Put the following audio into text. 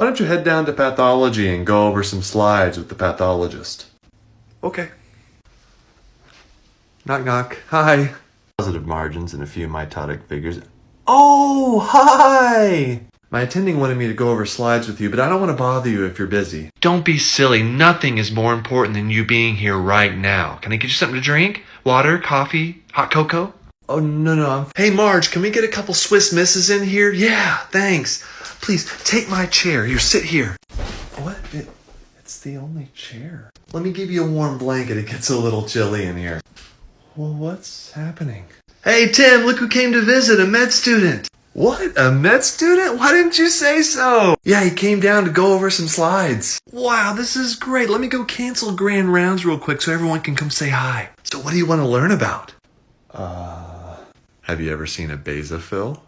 Why don't you head down to pathology and go over some slides with the pathologist? Okay. Knock knock. Hi. Positive margins and a few mitotic figures. Oh, hi! My attending wanted me to go over slides with you, but I don't want to bother you if you're busy. Don't be silly. Nothing is more important than you being here right now. Can I get you something to drink? Water, coffee, hot cocoa? Oh, no, no. I'm... Hey, Marge, can we get a couple Swiss misses in here? Yeah, thanks. Please, take my chair. Here, sit here. What? It, it's the only chair. Let me give you a warm blanket. It gets a little chilly in here. Well, what's happening? Hey, Tim, look who came to visit, a med student. What? A med student? Why didn't you say so? Yeah, he came down to go over some slides. Wow, this is great. Let me go cancel grand rounds real quick so everyone can come say hi. So what do you want to learn about? Uh, have you ever seen a basophil?